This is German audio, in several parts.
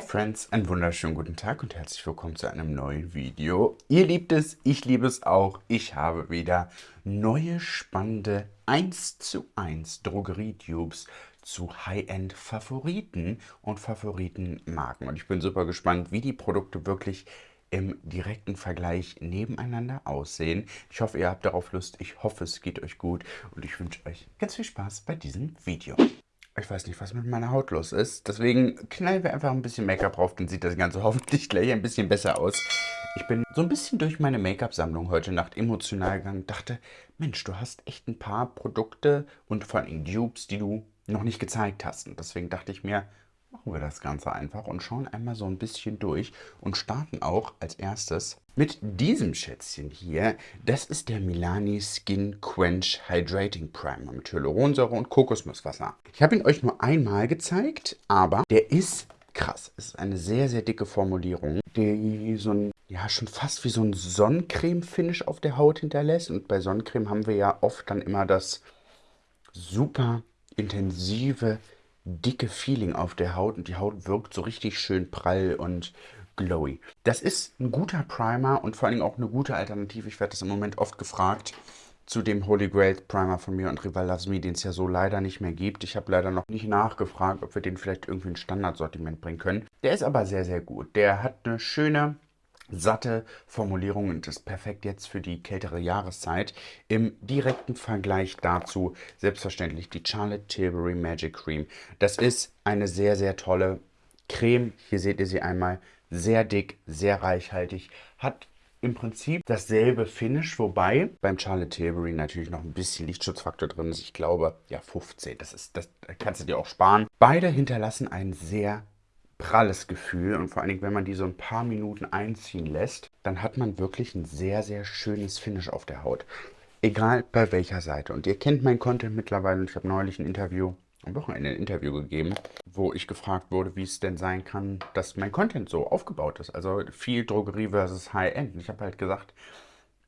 Hi Friends, einen wunderschönen guten Tag und herzlich willkommen zu einem neuen Video. Ihr liebt es, ich liebe es auch. Ich habe wieder neue spannende 1 zu 1 Drogerie-Tubes zu High-End Favoriten und Favoritenmarken. Und ich bin super gespannt, wie die Produkte wirklich im direkten Vergleich nebeneinander aussehen. Ich hoffe, ihr habt darauf Lust. Ich hoffe, es geht euch gut und ich wünsche euch ganz viel Spaß bei diesem Video. Ich weiß nicht, was mit meiner Haut los ist. Deswegen knallen wir einfach ein bisschen Make-up drauf, dann sieht das Ganze hoffentlich gleich ein bisschen besser aus. Ich bin so ein bisschen durch meine Make-up-Sammlung heute Nacht emotional gegangen dachte, Mensch, du hast echt ein paar Produkte und vor allem Dupes, die du noch nicht gezeigt hast. Und deswegen dachte ich mir, machen wir das Ganze einfach und schauen einmal so ein bisschen durch und starten auch als erstes mit diesem Schätzchen hier. Das ist der Milani Skin Quench Hydrating Primer mit Hyaluronsäure und Kokosnusswasser. Ich habe ihn euch nur einmal gezeigt, aber der ist krass. Es ist eine sehr, sehr dicke Formulierung, die so ein, ja, schon fast wie so ein Sonnencreme-Finish auf der Haut hinterlässt. Und bei Sonnencreme haben wir ja oft dann immer das super intensive dicke Feeling auf der Haut und die Haut wirkt so richtig schön prall und glowy. Das ist ein guter Primer und vor allem auch eine gute Alternative. Ich werde das im Moment oft gefragt zu dem Holy Grail Primer von mir und Rival Loves Me, den es ja so leider nicht mehr gibt. Ich habe leider noch nicht nachgefragt, ob wir den vielleicht irgendwie in Standardsortiment bringen können. Der ist aber sehr, sehr gut. Der hat eine schöne satte Formulierung und ist perfekt jetzt für die kältere Jahreszeit. Im direkten Vergleich dazu selbstverständlich die Charlotte Tilbury Magic Cream. Das ist eine sehr, sehr tolle Creme. Hier seht ihr sie einmal. Sehr dick, sehr reichhaltig. Hat im Prinzip dasselbe Finish, wobei beim Charlotte Tilbury natürlich noch ein bisschen Lichtschutzfaktor drin ist. Ich glaube, ja, 15. Das, ist, das kannst du dir auch sparen. Beide hinterlassen einen sehr pralles Gefühl und vor allen Dingen, wenn man die so ein paar Minuten einziehen lässt, dann hat man wirklich ein sehr, sehr schönes Finish auf der Haut. Egal bei welcher Seite. Und ihr kennt mein Content mittlerweile ich habe neulich ein Interview, am Wochenende ein Interview gegeben, wo ich gefragt wurde, wie es denn sein kann, dass mein Content so aufgebaut ist. Also viel Drogerie versus High-End. Ich habe halt gesagt,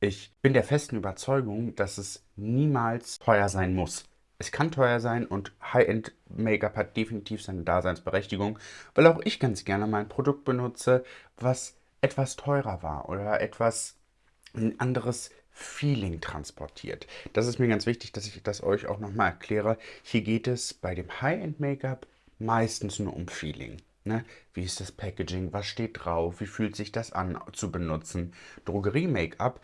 ich bin der festen Überzeugung, dass es niemals teuer sein muss. Es kann teuer sein und High-End-Make-up hat definitiv seine Daseinsberechtigung, weil auch ich ganz gerne mal ein Produkt benutze, was etwas teurer war oder etwas ein anderes Feeling transportiert. Das ist mir ganz wichtig, dass ich das euch auch nochmal erkläre. Hier geht es bei dem High-End-Make-up meistens nur um Feeling. Ne? Wie ist das Packaging? Was steht drauf? Wie fühlt sich das an zu benutzen? Drogerie-Make-up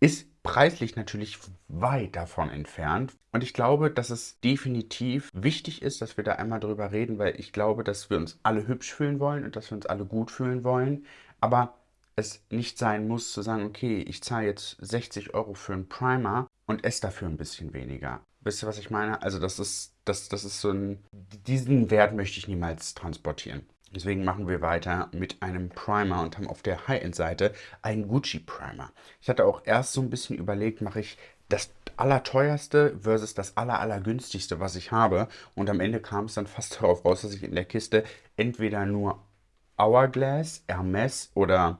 ist preislich natürlich weit davon entfernt. Und ich glaube, dass es definitiv wichtig ist, dass wir da einmal drüber reden, weil ich glaube, dass wir uns alle hübsch fühlen wollen und dass wir uns alle gut fühlen wollen. Aber es nicht sein muss zu sagen, okay, ich zahle jetzt 60 Euro für einen Primer und esse dafür ein bisschen weniger. Wisst ihr, was ich meine? Also das ist, das, das ist so ein, diesen Wert möchte ich niemals transportieren. Deswegen machen wir weiter mit einem Primer und haben auf der High-End-Seite einen Gucci Primer. Ich hatte auch erst so ein bisschen überlegt, mache ich das allerteuerste versus das aller, allergünstigste, was ich habe. Und am Ende kam es dann fast darauf raus, dass ich in der Kiste entweder nur Hourglass, Hermes oder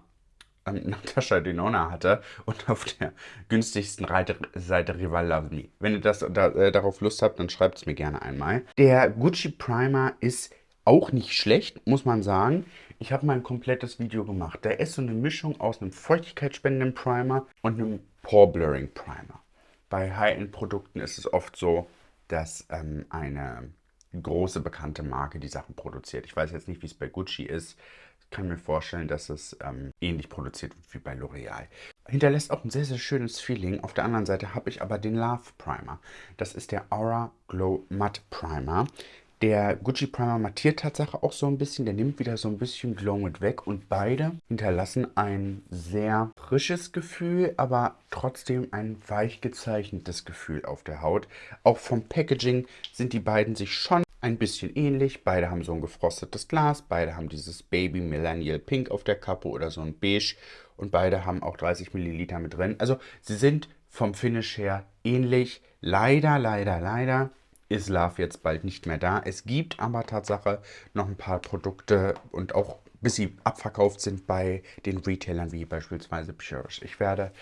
ähm, Natascha Denona hatte und auf der günstigsten Seite Rival Love Me. Wenn ihr das da, äh, darauf Lust habt, dann schreibt es mir gerne einmal. Der Gucci Primer ist auch nicht schlecht, muss man sagen. Ich habe mal ein komplettes Video gemacht. Da ist so eine Mischung aus einem feuchtigkeitsspendenden Primer und einem Pore Blurring Primer. Bei High-End-Produkten ist es oft so, dass ähm, eine große bekannte Marke die Sachen produziert. Ich weiß jetzt nicht, wie es bei Gucci ist. Ich kann mir vorstellen, dass es ähm, ähnlich produziert wird wie bei L'Oreal. Hinterlässt auch ein sehr, sehr schönes Feeling. Auf der anderen Seite habe ich aber den Love Primer. Das ist der Aura Glow Matte Primer. Der Gucci Primer mattiert Tatsache auch so ein bisschen, der nimmt wieder so ein bisschen Glow mit weg und beide hinterlassen ein sehr frisches Gefühl, aber trotzdem ein weich gezeichnetes Gefühl auf der Haut. Auch vom Packaging sind die beiden sich schon ein bisschen ähnlich. Beide haben so ein gefrostetes Glas, beide haben dieses Baby Millennial Pink auf der Kappe oder so ein Beige und beide haben auch 30 Milliliter mit drin. Also sie sind vom Finish her ähnlich. Leider, leider, leider ist Love jetzt bald nicht mehr da. Es gibt aber Tatsache noch ein paar Produkte und auch bis sie abverkauft sind bei den Retailern wie beispielsweise Purish. Ich werde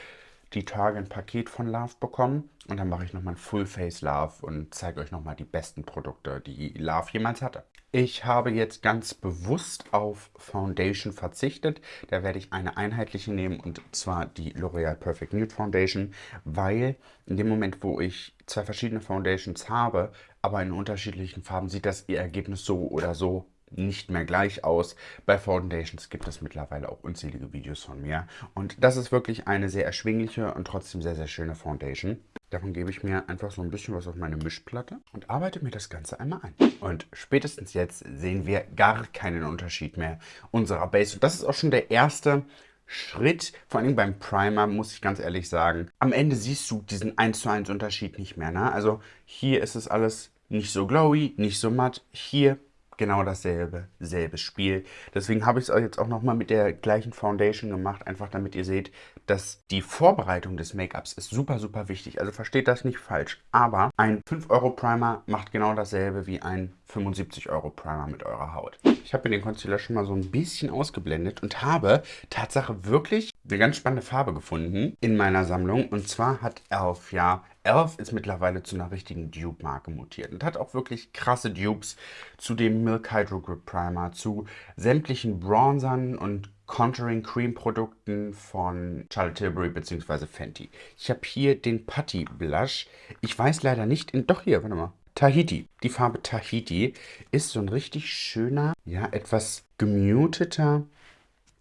die Tage ein Paket von Love bekommen und dann mache ich nochmal ein Full Face Love und zeige euch nochmal die besten Produkte, die Love jemals hatte. Ich habe jetzt ganz bewusst auf Foundation verzichtet. Da werde ich eine einheitliche nehmen und zwar die L'Oreal Perfect Nude Foundation, weil in dem Moment, wo ich zwei verschiedene Foundations habe, aber in unterschiedlichen Farben, sieht das ihr Ergebnis so oder so nicht mehr gleich aus. Bei Foundations gibt es mittlerweile auch unzählige Videos von mir. Und das ist wirklich eine sehr erschwingliche und trotzdem sehr, sehr schöne Foundation. Davon gebe ich mir einfach so ein bisschen was auf meine Mischplatte und arbeite mir das Ganze einmal ein. Und spätestens jetzt sehen wir gar keinen Unterschied mehr unserer Base. Und das ist auch schon der erste Schritt, vor allem beim Primer, muss ich ganz ehrlich sagen. Am Ende siehst du diesen 1 zu 1 Unterschied nicht mehr. Ne? Also hier ist es alles nicht so glowy, nicht so matt. Hier genau dasselbe, selbes Spiel. Deswegen habe ich es jetzt auch nochmal mit der gleichen Foundation gemacht, einfach damit ihr seht, dass die Vorbereitung des Make-ups ist super, super wichtig. Also versteht das nicht falsch. Aber ein 5-Euro-Primer macht genau dasselbe wie ein 75-Euro-Primer mit eurer Haut. Ich habe mir den Concealer schon mal so ein bisschen ausgeblendet und habe Tatsache wirklich eine ganz spannende Farbe gefunden in meiner Sammlung. Und zwar hat Elf ja Elf ist mittlerweile zu einer richtigen Dupe-Marke mutiert und hat auch wirklich krasse Dupes zu dem Milk Hydro Grip Primer, zu sämtlichen Bronzern und Contouring Cream Produkten von Charlotte Tilbury bzw. Fenty. Ich habe hier den Putty Blush. Ich weiß leider nicht, in, doch hier, warte mal. Tahiti. Die Farbe Tahiti ist so ein richtig schöner, ja, etwas gemuteter,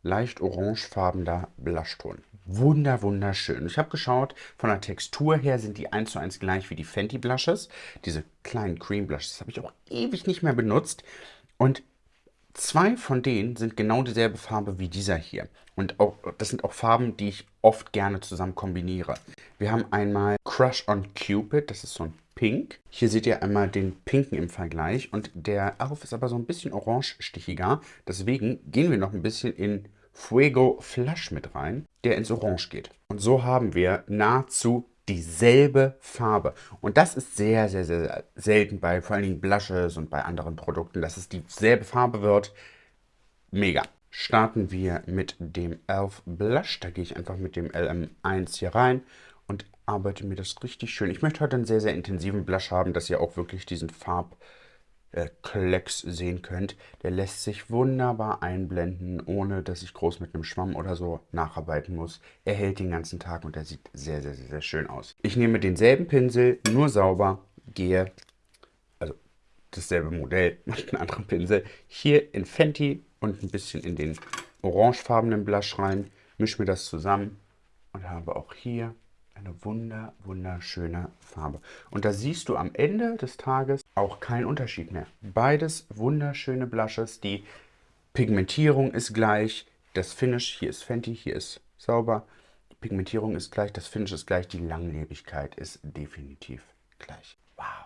leicht orangefarbener Blushton wunder, wunderschön. Ich habe geschaut, von der Textur her sind die 1 zu 1 gleich wie die Fenty Blushes. Diese kleinen Cream Blushes habe ich auch ewig nicht mehr benutzt. Und zwei von denen sind genau dieselbe Farbe wie dieser hier. Und auch, das sind auch Farben, die ich oft gerne zusammen kombiniere. Wir haben einmal Crush on Cupid, das ist so ein Pink. Hier seht ihr einmal den Pinken im Vergleich. Und der Elf ist aber so ein bisschen orange-stichiger. Deswegen gehen wir noch ein bisschen in Fuego Flush mit rein, der ins Orange geht. Und so haben wir nahezu dieselbe Farbe. Und das ist sehr, sehr, sehr selten bei vor allen Dingen Blushes und bei anderen Produkten, dass es dieselbe Farbe wird. Mega. Starten wir mit dem Elf Blush. Da gehe ich einfach mit dem LM1 hier rein und arbeite mir das richtig schön. Ich möchte heute einen sehr, sehr intensiven Blush haben, dass ihr auch wirklich diesen Farb äh, Klecks sehen könnt. Der lässt sich wunderbar einblenden, ohne dass ich groß mit einem Schwamm oder so nacharbeiten muss. Er hält den ganzen Tag und er sieht sehr, sehr, sehr, sehr schön aus. Ich nehme denselben Pinsel, nur sauber, gehe, also dasselbe Modell mit einem anderen Pinsel, hier in Fenty und ein bisschen in den orangefarbenen Blush rein, mische mir das zusammen und habe auch hier eine wunder, wunderschöne Farbe. Und da siehst du am Ende des Tages auch keinen Unterschied mehr. Beides wunderschöne Blushes. Die Pigmentierung ist gleich. Das Finish, hier ist Fenty, hier ist sauber. Die Pigmentierung ist gleich, das Finish ist gleich. Die Langlebigkeit ist definitiv gleich. Wow.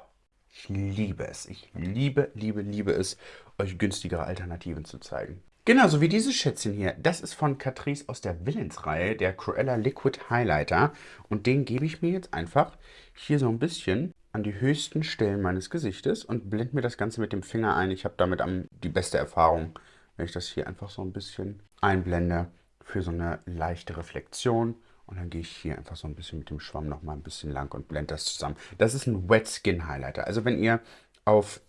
Ich liebe es. Ich liebe, liebe, liebe es, euch günstigere Alternativen zu zeigen. Genauso wie dieses Schätzchen hier. Das ist von Catrice aus der Villains-Reihe, der Cruella Liquid Highlighter. Und den gebe ich mir jetzt einfach hier so ein bisschen an die höchsten Stellen meines Gesichtes und blende mir das Ganze mit dem Finger ein. Ich habe damit am, die beste Erfahrung, wenn ich das hier einfach so ein bisschen einblende für so eine leichte Reflexion. Und dann gehe ich hier einfach so ein bisschen mit dem Schwamm nochmal ein bisschen lang und blende das zusammen. Das ist ein Wet Skin Highlighter. Also wenn ihr auf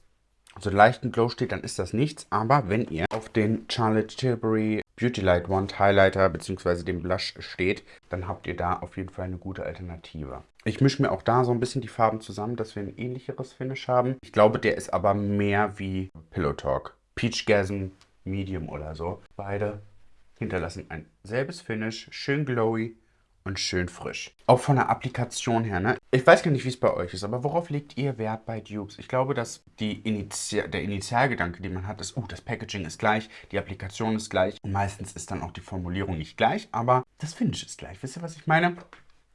so leichten Glow steht, dann ist das nichts. Aber wenn ihr auf den Charlotte Tilbury Beauty Light Wand Highlighter bzw. dem Blush steht, dann habt ihr da auf jeden Fall eine gute Alternative. Ich mische mir auch da so ein bisschen die Farben zusammen, dass wir ein ähnlicheres Finish haben. Ich glaube, der ist aber mehr wie Pillow Talk. Peach Gasm Medium oder so. Beide hinterlassen ein selbes Finish, schön glowy, und schön frisch. Auch von der Applikation her, ne? Ich weiß gar nicht, wie es bei euch ist, aber worauf legt ihr Wert bei Dupes? Ich glaube, dass die Initi der Initialgedanke, den man hat, ist, uh, das Packaging ist gleich, die Applikation ist gleich und meistens ist dann auch die Formulierung nicht gleich, aber das Finish ist gleich. Wisst ihr, was ich meine?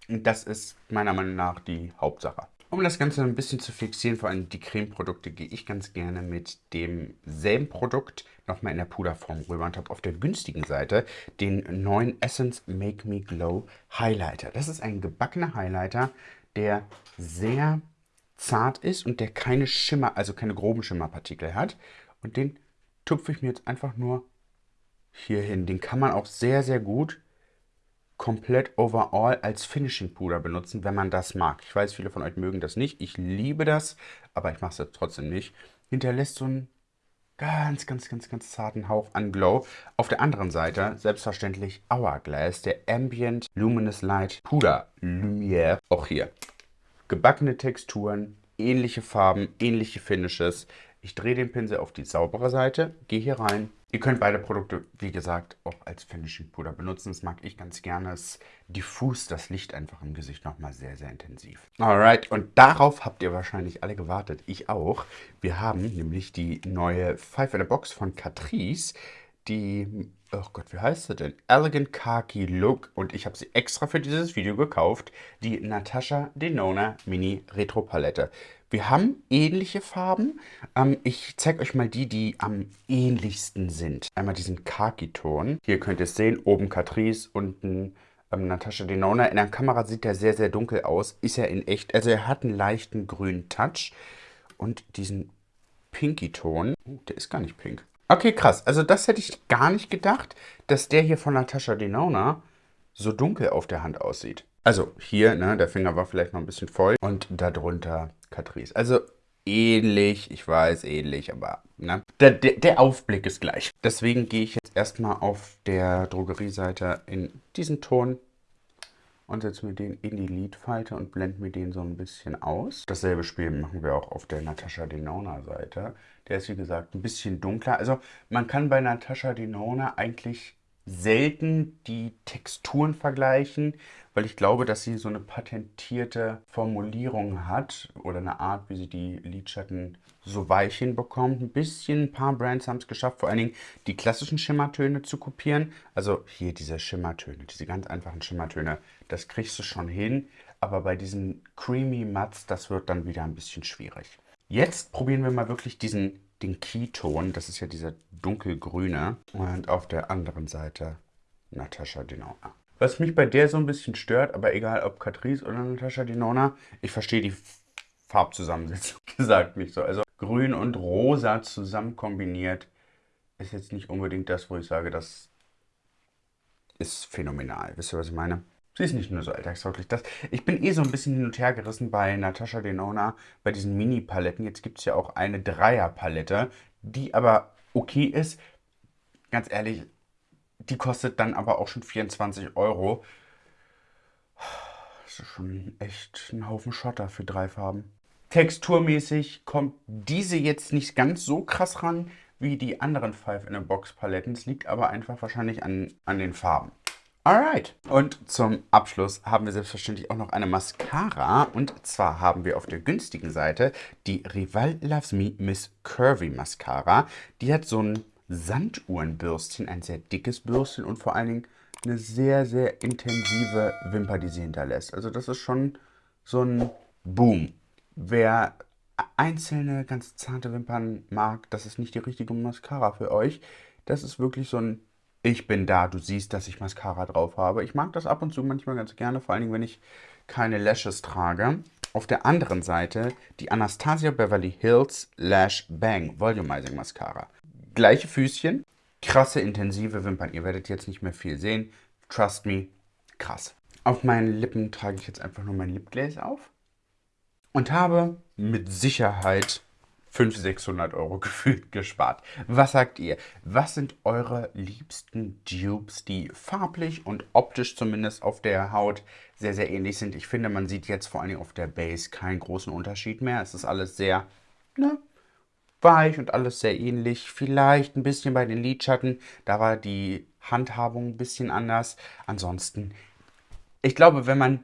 Und das ist meiner Meinung nach die Hauptsache. Um das Ganze ein bisschen zu fixieren, vor allem die Cremeprodukte, gehe ich ganz gerne mit demselben Produkt nochmal in der Puderform rüber und habe auf der günstigen Seite den neuen Essence Make Me Glow Highlighter. Das ist ein gebackener Highlighter, der sehr zart ist und der keine Schimmer, also keine groben Schimmerpartikel hat. Und den tupfe ich mir jetzt einfach nur hier hin. Den kann man auch sehr, sehr gut komplett overall als Finishing Puder benutzen, wenn man das mag. Ich weiß, viele von euch mögen das nicht. Ich liebe das, aber ich mache es trotzdem nicht. Hinterlässt so einen ganz, ganz, ganz, ganz zarten Hauch an Glow. Auf der anderen Seite selbstverständlich Hourglass, der Ambient Luminous Light Puder Lumière. Auch hier gebackene Texturen, ähnliche Farben, ähnliche Finishes. Ich drehe den Pinsel auf die saubere Seite, gehe hier rein. Ihr könnt beide Produkte, wie gesagt, auch als Finishing Puder benutzen. Das mag ich ganz gerne. Es diffust das Licht einfach im Gesicht nochmal sehr, sehr intensiv. Alright, und darauf habt ihr wahrscheinlich alle gewartet. Ich auch. Wir haben nämlich die neue Five in a Box von Catrice. Die, oh Gott, wie heißt sie denn? Elegant Khaki Look. Und ich habe sie extra für dieses Video gekauft. Die Natasha Denona Mini Retro Palette. Wir haben ähnliche Farben. Ähm, ich zeige euch mal die, die am ähnlichsten sind. Einmal diesen Khaki-Ton. Hier könnt ihr es sehen, oben Catrice, unten ähm, Natascha Denona. In der Kamera sieht er sehr, sehr dunkel aus. Ist er in echt. Also er hat einen leichten grünen Touch. Und diesen Pinky-Ton. Oh, der ist gar nicht pink. Okay, krass. Also das hätte ich gar nicht gedacht, dass der hier von Natascha Denona so dunkel auf der Hand aussieht. Also hier, ne, der Finger war vielleicht noch ein bisschen voll und darunter Catrice. Also ähnlich, ich weiß, ähnlich, aber ne, der, der, der Aufblick ist gleich. Deswegen gehe ich jetzt erstmal auf der Drogerieseite in diesen Ton und setze mir den in die Lidfalte und blende mir den so ein bisschen aus. Dasselbe Spiel machen wir auch auf der Natascha Denona Seite. Der ist wie gesagt ein bisschen dunkler. Also man kann bei Natascha Denona eigentlich selten die Texturen vergleichen, weil ich glaube, dass sie so eine patentierte Formulierung hat oder eine Art, wie sie die Lidschatten so weich hinbekommt. Ein bisschen, ein paar Brands haben es geschafft, vor allen Dingen die klassischen Schimmertöne zu kopieren. Also hier diese Schimmertöne, diese ganz einfachen Schimmertöne, das kriegst du schon hin. Aber bei diesen Creamy Mats, das wird dann wieder ein bisschen schwierig. Jetzt probieren wir mal wirklich diesen den Keyton, das ist ja dieser dunkelgrüne. Und auf der anderen Seite Natascha Denona. Was mich bei der so ein bisschen stört, aber egal ob Catrice oder Natascha Denona, ich verstehe die Farbzusammensetzung gesagt nicht so. Also grün und rosa zusammen kombiniert ist jetzt nicht unbedingt das, wo ich sage, das ist phänomenal. Wisst ihr, was ich meine? Sie ist nicht nur so alltagstauglich. Das, ich bin eh so ein bisschen hin und her gerissen bei Natascha Denona, bei diesen Mini-Paletten. Jetzt gibt es ja auch eine Dreier-Palette, die aber okay ist. Ganz ehrlich, die kostet dann aber auch schon 24 Euro. Das ist schon echt ein Haufen Schotter für drei Farben. Texturmäßig kommt diese jetzt nicht ganz so krass ran wie die anderen Five in a Box Paletten. Es liegt aber einfach wahrscheinlich an, an den Farben. Alright. Und zum Abschluss haben wir selbstverständlich auch noch eine Mascara. Und zwar haben wir auf der günstigen Seite die Rival Loves Me Miss Curvy Mascara. Die hat so ein Sanduhrenbürstchen, ein sehr dickes Bürstchen und vor allen Dingen eine sehr, sehr intensive Wimper, die sie hinterlässt. Also das ist schon so ein Boom. Wer einzelne, ganz zarte Wimpern mag, das ist nicht die richtige Mascara für euch. Das ist wirklich so ein ich bin da, du siehst, dass ich Mascara drauf habe. Ich mag das ab und zu manchmal ganz gerne, vor allen Dingen, wenn ich keine Lashes trage. Auf der anderen Seite die Anastasia Beverly Hills Lash Bang Volumizing Mascara. Gleiche Füßchen, krasse intensive Wimpern. Ihr werdet jetzt nicht mehr viel sehen. Trust me, krass. Auf meinen Lippen trage ich jetzt einfach nur mein Lipglaze auf und habe mit Sicherheit 500, 600 Euro gefühlt gespart. Was sagt ihr? Was sind eure liebsten Dupes, die farblich und optisch zumindest auf der Haut sehr, sehr ähnlich sind? Ich finde, man sieht jetzt vor allem auf der Base keinen großen Unterschied mehr. Es ist alles sehr, ne, weich und alles sehr ähnlich. Vielleicht ein bisschen bei den Lidschatten, da war die Handhabung ein bisschen anders. Ansonsten, ich glaube, wenn man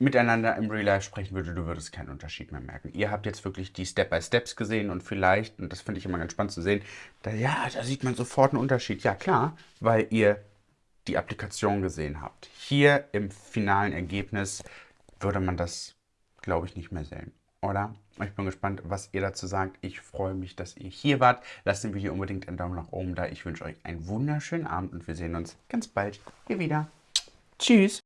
miteinander im Real Life sprechen würde, du würdest keinen Unterschied mehr merken. Ihr habt jetzt wirklich die Step-by-Steps gesehen und vielleicht, und das finde ich immer ganz spannend zu sehen, da, ja, da sieht man sofort einen Unterschied. Ja, klar, weil ihr die Applikation gesehen habt. Hier im finalen Ergebnis würde man das, glaube ich, nicht mehr sehen, oder? Ich bin gespannt, was ihr dazu sagt. Ich freue mich, dass ihr hier wart. Lasst dem Video unbedingt einen Daumen nach oben da. Ich wünsche euch einen wunderschönen Abend und wir sehen uns ganz bald hier wieder. Tschüss!